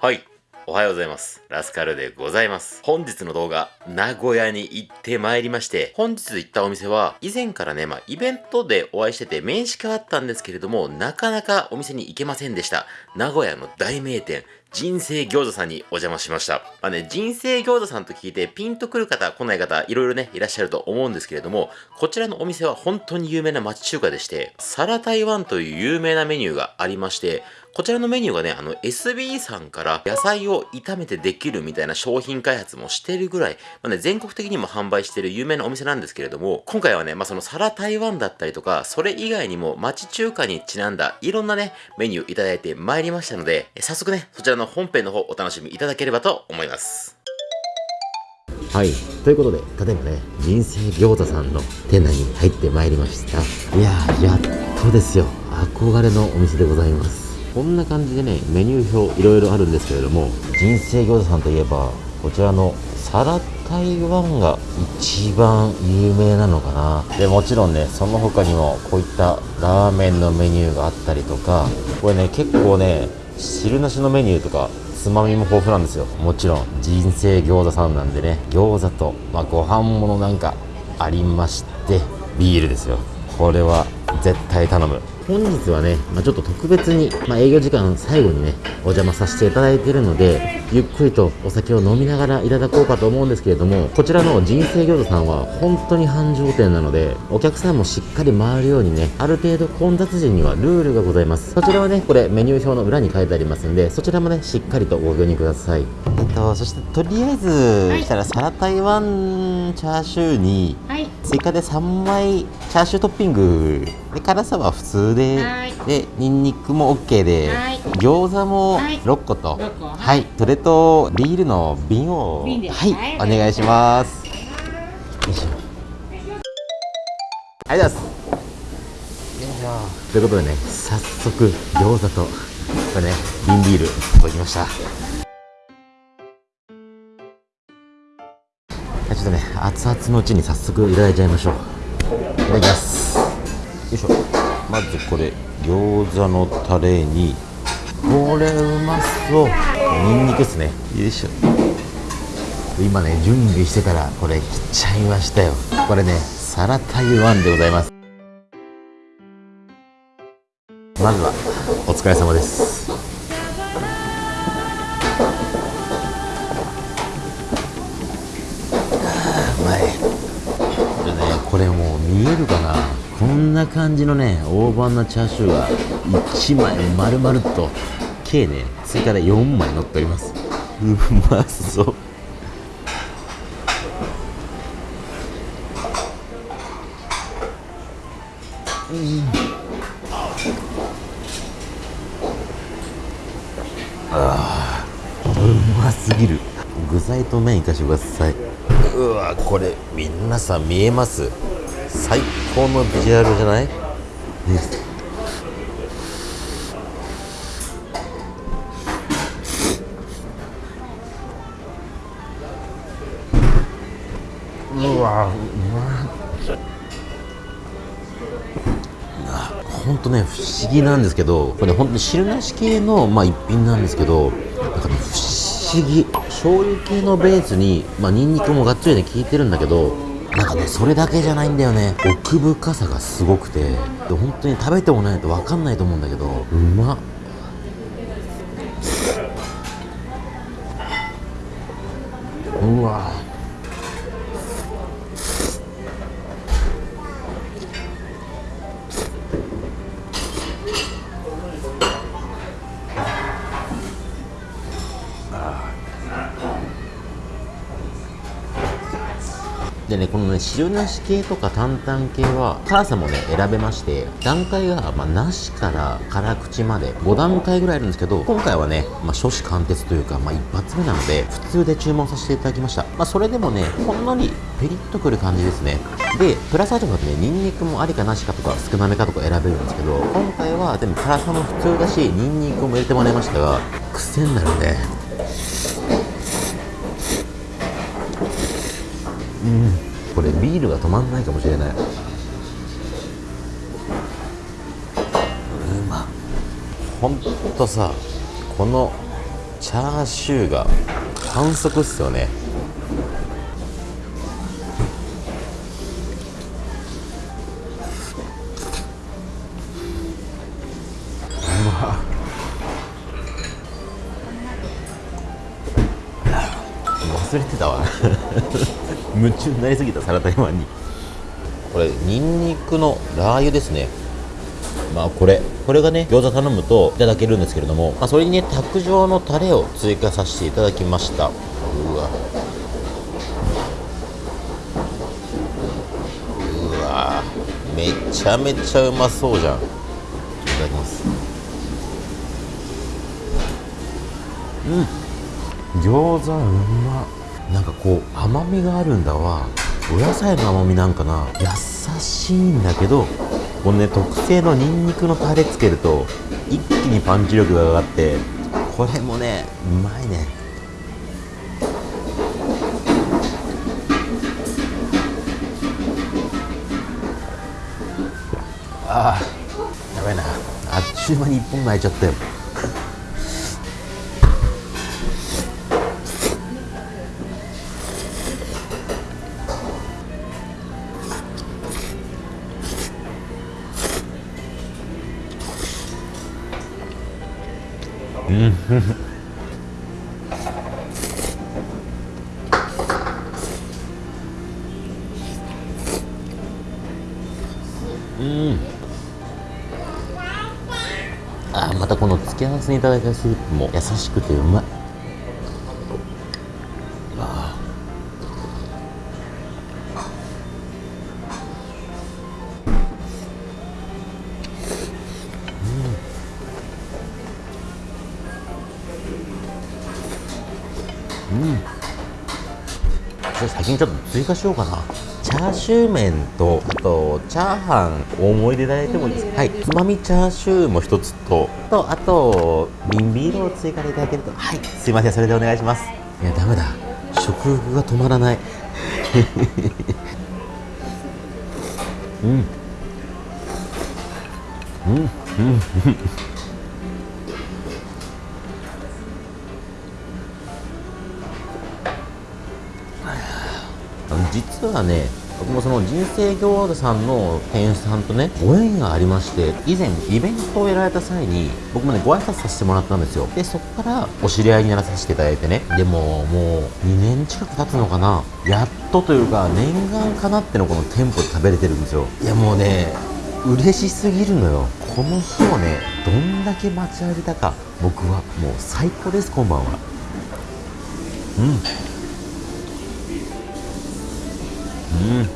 はい。おはようございます。ラスカルでございます。本日の動画、名古屋に行ってまいりまして、本日行ったお店は、以前からね、まあ、イベントでお会いしてて、面識はあったんですけれども、なかなかお店に行けませんでした。名古屋の大名店、人生餃子さんにお邪魔しました。まあね、人生餃子さんと聞いてピンとくる方、来ない方、いろいろね、いらっしゃると思うんですけれども、こちらのお店は本当に有名な町中華でして、サラ台湾という有名なメニューがありまして、こちらのメニューがね、あの SB さんから野菜を炒めてできるみたいな商品開発もしてるぐらい、まあね、全国的にも販売してる有名なお店なんですけれども、今回はね、まあ、そのサラ台湾だったりとか、それ以外にも町中華にちなんだいろんなね、メニューいただいてまいりましたので、早速ね、そちらのの本編の方お楽しみいただければと思います。はい。ということで、例えばね、人生餃子さんの店内に入ってまいりました。いやー、やっとですよ。憧れのお店でございます。こんな感じでね、メニュー表いろいろあるんですけれども、人生餃子さんといえば、こちらのサラ台湾が一番有名なのかな。で、もちろんね、その他にもこういったラーメンのメニューがあったりとか、これね、結構ね、汁なしのメニューとかつまみも豊富なんですよ。もちろん人生餃子さんなんでね。餃子と、まあ、ご飯ものなんかありましてビールですよ。これは絶対頼む。本日はね、まあ、ちょっと特別に、まあ、営業時間最後にねお邪魔させていただいているのでゆっくりとお酒を飲みながらいただこうかと思うんですけれどもこちらの人生餃子さんは本当に繁盛店なのでお客さんもしっかり回るようにねある程度混雑時にはルールがございます。そちらはねこれメニュー表の裏に書いてありますんでそちらもねしっかりとご確認ください。えっとそしてとりあえずはい。したらサラ台湾チャーシューにはい。追加で3枚チャーシュートッピングで辛さは普通ではい。でニンニクも OK で、はい。餃子もはい。6個と、はい。それとビールの瓶をはい、はい。お願いします。よいしょ。ありがとうございます。よいしょということでね早速餃子とこれね瓶ビール届きました。はいちょっとね熱々のうちに早速いただいちゃいましょう。いただきます。よいしょ。まずこれ餃子のタレにこれうまそう。ニンニクですね。よいしょ。今ね準備してたらこれ切っちゃいましたよ。これねサラ台湾でございます。まずはお疲れ様です。うまい。でねこれもう見えるかな？こんな感じのね大判なチャーシューが1枚丸々と計ね追加で4枚乗っております。うまそう。うますぎる。具材と麺いかしてください。うわこれ皆さん見えます？最高のビジュアルじゃない？ね。うわうま本当ね不思議なんですけどこれ本当に汁なし系の、まあ、一品なんですけどなんかね不思議。醤油系のベースに、まあ、ニンニクもがっつりね効いてるんだけどなんかねそれだけじゃないんだよね。奥深さがすごくて。で本当に食べてもないと分かんないと思うんだけどうまっ。うわでね、このね、汁なし系とか担々系は、辛さもね、選べまして、段階が、まあ、なしから辛口まで、5段階ぐらいあるんですけど、今回はね、まあ、初子貫徹というか、まあ、一発目なので、普通で注文させていただきました。まあ、それでもね、ほんのりペリッとくる感じですね。で、プラスアルファでね、ニンニクもありかなしかとか、少なめかとか選べるんですけど、今回は、でも辛さも普通だし、ニンニクも入れてもらいましたが、癖になるね。これビールが止まんないかもしれない。うまほんとさこのチャーシューが反則っすよね。忘れてたわ。夢中になりすぎたサラダマンに。これニンニクのラー油ですね。まあこれ。これがね餃子頼むといただけるんですけれども、まあ、それにね卓上のタレを追加させていただきました。うわ。うわ。めちゃめちゃうまそうじゃん。いただきます。うん。餃子うま。なんかこう甘みがあるんだわ。お野菜の甘みなんかな。優しいんだけどこのね特製のニンニクのタレつけると一気にパンチ力が上がってこれもねうまいね。ああやばいな。あっちゅう間に一本泣いちゃったよ。うん。あまたこの付け合わせにいただいたスープも優しくてうまい。追加しようかな。チャーシュー麺とあとチャーハン大盛りでいただいてもいいです。かはい。つまみチャーシューも一つととあと瓶ビールを追加でいただけると。はい。すいません。それでお願いします。いやダメだ。食欲が止まらない。うん。うん。うん実はね僕もその人生餃子さんの店員さんとねご縁がありまして以前イベントをやられた際に僕もねご挨拶させてもらったんですよ。でそこからお知り合いにならさせていただいてね。でももう2年近く経つのかな。やっとというか念願かなってのこの店舗で食べれてるんですよ。いやもうね嬉しすぎるのよ。この日をねどんだけ待ちわびたか。僕はもう最高ですこんばんは。うん。うん。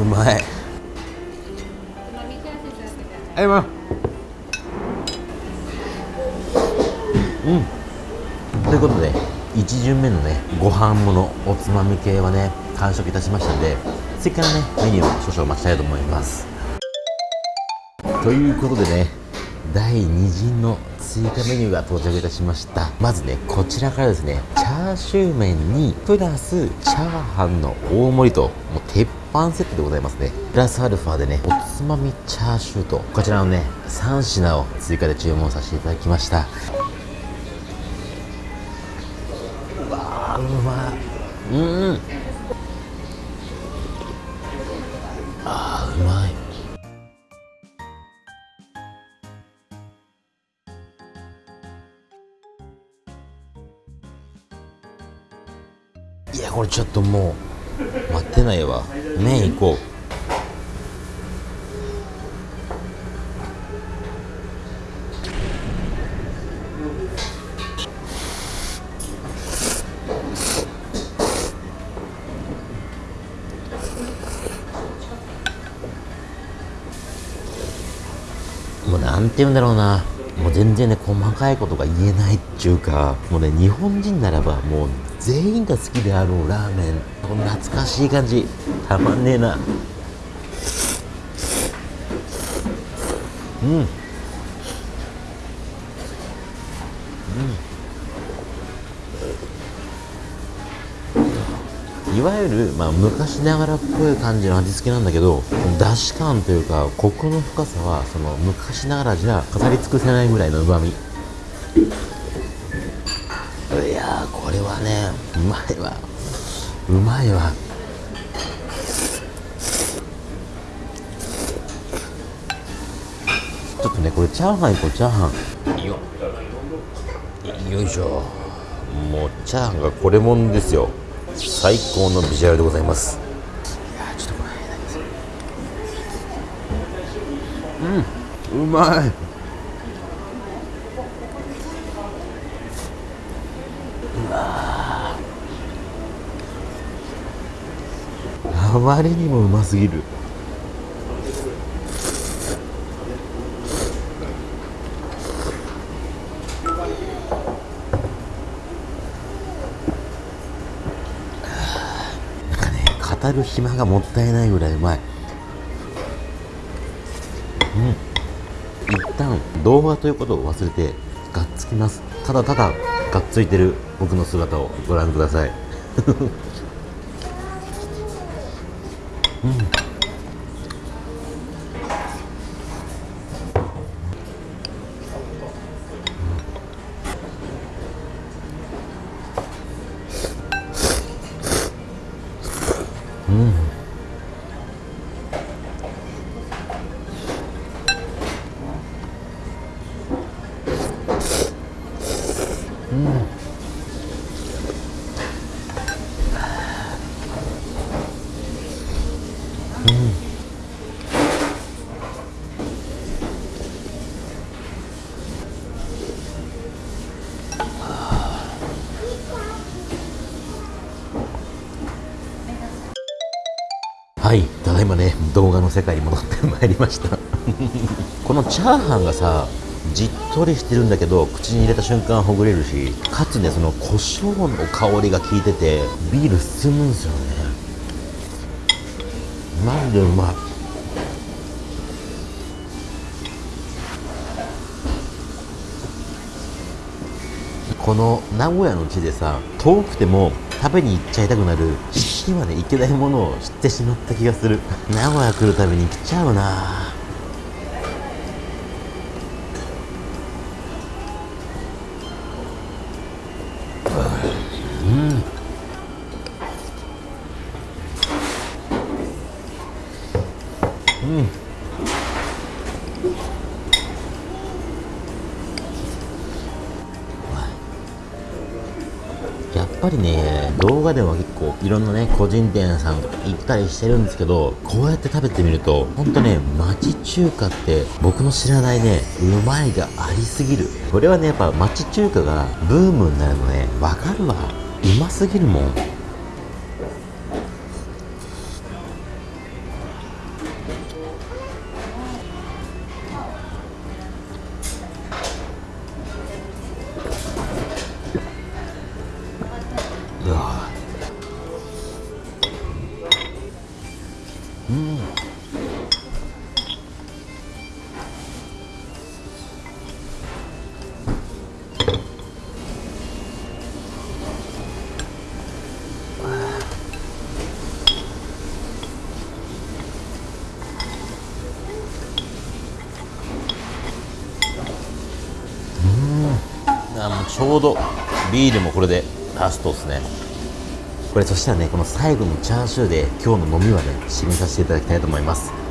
うまいはい。まうん。ということで1巡目のねご飯ものおつまみ系はね完食いたしましたんで次からねメニューを少々待ちたいと思います。ということでね第2陣の追加メニューが到着いたしました。まずねこちらからですねチャーシュー麺にプラスチャーハンの大盛りともう鉄板セットでございますね。プラスアルファでねおつまみチャーシューとこちらのね3品を追加で注文させていただきました。うわうまい。うん。麺行こう。もうなんて言うんだろうな。もう全然ね細かいことが言えないっていうかもうね日本人ならばもう全員が好きであろうラーメン。懐かしい感じ。たまんねえな。うん。うん。いわゆる、まあ、昔ながらっぽい感じの味付けなんだけどだし感というかコクの深さはその昔ながらじゃ語り尽くせないぐらいのうまみいやこれはねうまいわ。うまいわ。ちょっとねこれチャーハンいこうチャーハン。よよいしょ。もうチャーハンがこれもんですよ。最高のビジュアルでございます。いやちょっとこれうん。うまい。あまりにもうますぎるなんかね語る暇がもったいないぐらいうまい。うん。一旦動画ということを忘れてがっつきます。ただただがっついてる僕の姿をご覧ください。はいただいまね動画の世界に戻ってまいりました。このチャーハンがさじっとりしてるんだけど口に入れた瞬間ほぐれるしかつねその胡椒の香りが効いててビール進むんですよねマジでうまい？この名古屋の地でさ遠くても食べに行っちゃいたくなる死にまで行けないものを知ってしまった気がする。名古屋来るたびに来ちゃうな。やぱりね動画では結構いろんなね個人店さん行ったりしてるんですけどこうやって食べてみるとほんとね町中華って僕の知らないねうまいがありすぎる。これはねやっぱ町中華がブームになるのねわかるわ。うますぎるもん。ちょうどビールもこれでラストですね。これそしたらねこの最後のチャーシューで今日の飲みはね締めさせていただきたいと思います。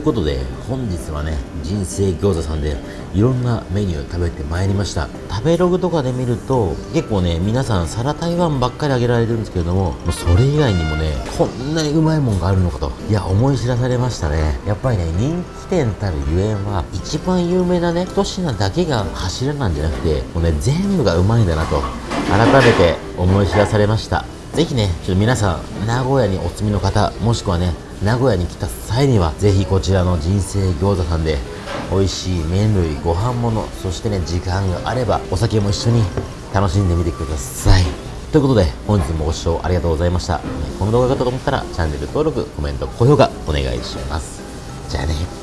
いうことで本日はね人生餃子さんでいろんなメニュー食べてまいりました。食べログとかで見ると結構ね皆さん皿台湾ばっかりあげられるんですけれどももうそれ以外にもねこんなにうまいもんがあるのかといや思い知らされましたね。やっぱりね人気店たるゆえんは一番有名なね一品だけが柱なんじゃなくてもうね全部がうまいんだなと改めて思い知らされました。ぜひね、ちょっと皆さん、名古屋にお住みの方、もしくはね、名古屋に来た際には、ぜひこちらの人生餃子さんで、美味しい麺類、ご飯物、そしてね、時間があれば、お酒も一緒に楽しんでみてください。ということで、本日もご視聴ありがとうございました。この動画が良かったと思ったら、チャンネル登録、コメント、高評価、お願いします。じゃあね。